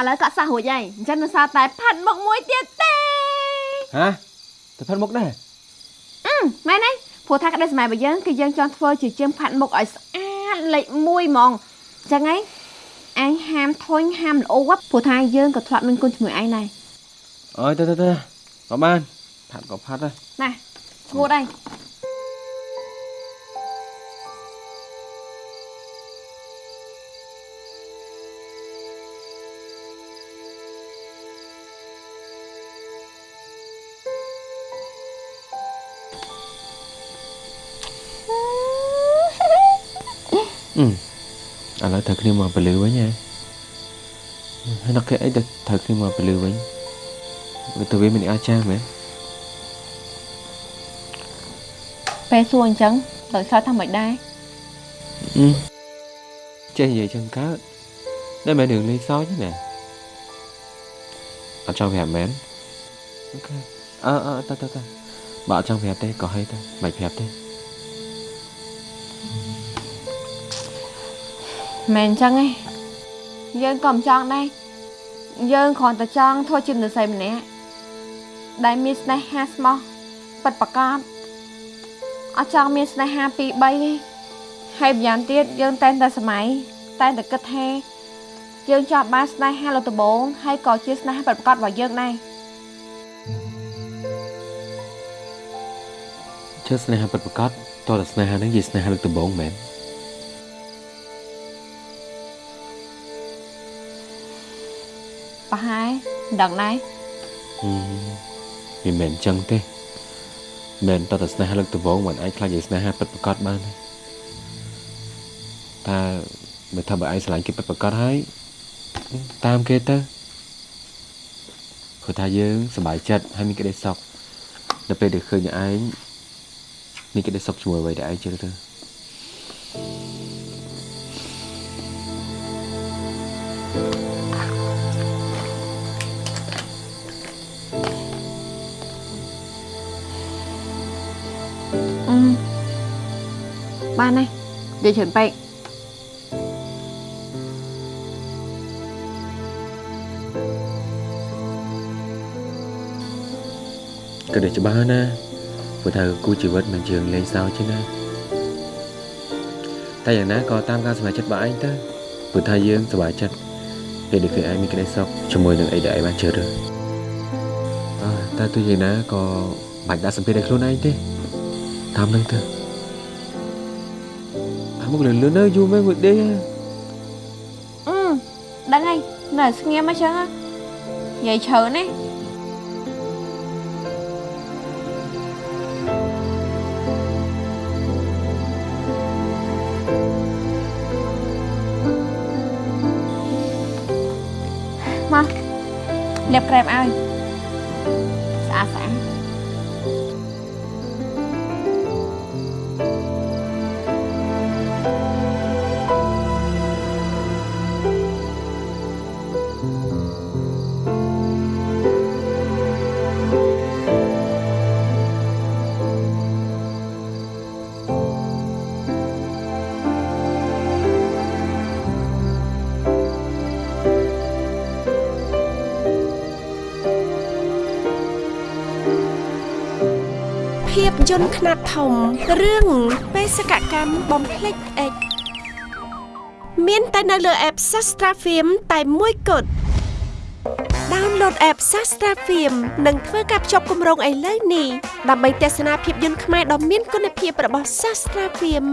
ឥឡូវក៏សោះរួចហើយអញ្ចឹងនៅសល់តែផាត់មុខមួយទៀតទេហាទៅផាត់មុខដែរអឺមែនទេព្រោះថាក្តីសម័យរបស់យើងគឺយើងចង់ធ្វើជាជាងផាត់មុខឲ្យស្អាតលេខ1ហ្មងអញ្ចឹងហីអញហាមធុញហាមល្អព្រោះថាយើងក៏ធ្លាប់មានគុណជាមួយឯងដែរអើយទៅទៅទៅក៏បានផាត់ក៏ផាត់ដែរណាឈួតហើយ ឥឡូវត្រូវគ្នាមកពលឺវិញហ៎ហើយដល់គេអីទៅត្រូវគ្នាមកពលឺវិញវាទៅវាមិនអាចចាស់មែនពេលសួរអញ្ចឹងដល់ឆ្លើយថាមិនដែរអឺចេះនិយាយចឹងកើតតែមែនរឿងលេងសើចទេណាអត់ចង់ប្រាប់មែនអូខេអើអើតើតើតើបើអត់ចង់ប្រាប់ទេក៏ហីទៅមិនប្រាប់ទេ មែនអញ្ចឹងឯងយើងក៏មិនចង់ដែរយើងគ្រាន់តែចង់ធ្វើជាមនុស្សស្រីម្នាក់ដែលមានស្នេហាស្មោះពិតប្រាកដអត់ចង់មានស្នេហាពីរបីទេហើយម្យ៉ាងទៀតយើងតែងតែសម័យតែងតែគិតថាយើងចង់បានស្នេហាលើដំបងហើយក៏ជាស្នេហាពិតប្រាកដរបស់យើងដែរជឿស្នេហាពិតប្រាកដតើតែស្នេហាហ្នឹងជាស្នេហាលើកដំបូងមែន ប្រហែលមិនដឹងដែរហឹមវាមិនមែនចឹងទេមែនតើតែស្នេហាលើកដំបូងមិនអាចខ្លាចជាស្នេហាពិតប្រាកដបានទេតើបើថាបើឯងឆ្លាញ់គេពិតប្រាកដហើយតាមគេទៅព្រោះថាយើងសប្បាយចិត្តហើយមានក្តីសុខដល់ពេលដែលឃើញឯងមានក្តីសុខជាមួយអ្វីដែលឯងជឿទៅអឺ បានហើយនិយាយច្រើនពេកក៏ដូចច្បាស់ណាព្រោះថាគូជីវិតមិនជារឿងលេងសើចទេណាតែយ៉ាងណាក៏តាមការសម្រេចចិត្តរបស់ឯងទៅព្រោះថាយើងសប្បាយចិត្តពេលដែលឃើញឯងមានក្តីសុខជាមួយនឹងអីដែលឯងបានជឿរើសអើតែទោះយ៉ាងណាក៏មិនបាច់ដាក់សម្ពាធឲ្យខ្លួនឯងទេតាមនឹងទៅ អាមកលឿនលឿនទៅយូរមែនមួយដេកអឺដឹងហើយនៅស្ងៀមអញ្ចឹងហ៎និយាយច្រើនណាមកលាបក្រែមឲ្យស្អាតស្អាត ភាពយន្តខ្នាតធំរឿងបេសកកម្មបំភ្លេចអិចមានតែនៅលើ app Sastra Film តែមួយគត់ download app Sastra Film និងធ្វើការភ្ជាប់គម្រោងឥឡូវនេះដើម្បីទស្សនាភាពយន្តខ្មែរដ៏មានគុណភាពរបស់ Sastra Film